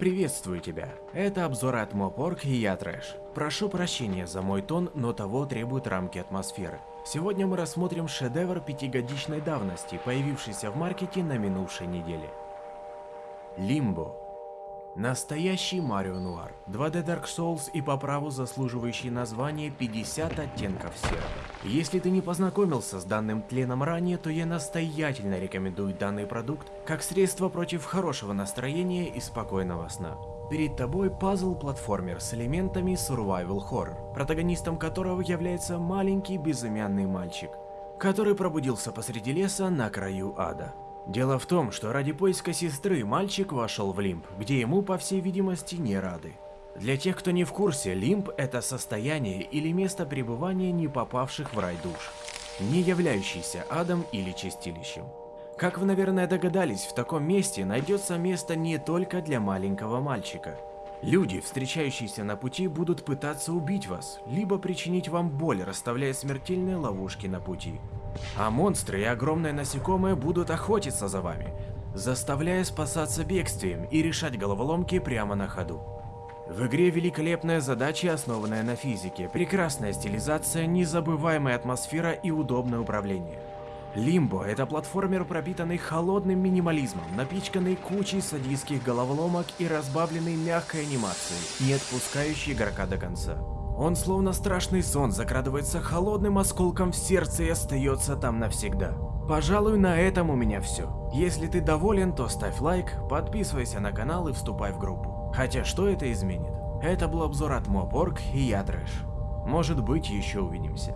Приветствую тебя. Это обзор от Мопорг и я Трэш. Прошу прощения за мой тон, но того требуют рамки атмосферы. Сегодня мы рассмотрим шедевр пятигодичной давности, появившийся в маркете на минувшей неделе. Лимбо. Настоящий Марио Нуар. 2D Dark Souls и по праву заслуживающий название 50 оттенков серого. Если ты не познакомился с данным тленом ранее, то я настоятельно рекомендую данный продукт как средство против хорошего настроения и спокойного сна. Перед тобой пазл-платформер с элементами survival horror, протагонистом которого является маленький безымянный мальчик, который пробудился посреди леса на краю ада. Дело в том, что ради поиска сестры мальчик вошел в лимб, где ему, по всей видимости, не рады. Для тех, кто не в курсе, лимб – это состояние или место пребывания не попавших в рай душ, не являющийся адом или чистилищем. Как вы, наверное, догадались, в таком месте найдется место не только для маленького мальчика. Люди, встречающиеся на пути, будут пытаться убить вас, либо причинить вам боль, расставляя смертельные ловушки на пути. А монстры и огромные насекомые будут охотиться за вами, заставляя спасаться бегствием и решать головоломки прямо на ходу. В игре великолепная задача, основанная на физике, прекрасная стилизация, незабываемая атмосфера и удобное управление. Лимбо – это платформер, пропитанный холодным минимализмом, напичканный кучей садистских головоломок и разбавленный мягкой анимацией, не отпускающий игрока до конца. Он словно страшный сон закрадывается холодным осколком в сердце и остается там навсегда. Пожалуй, на этом у меня все. Если ты доволен, то ставь лайк, подписывайся на канал и вступай в группу. Хотя что это изменит? Это был обзор от Мопорг и я Трэш. Может быть еще увидимся.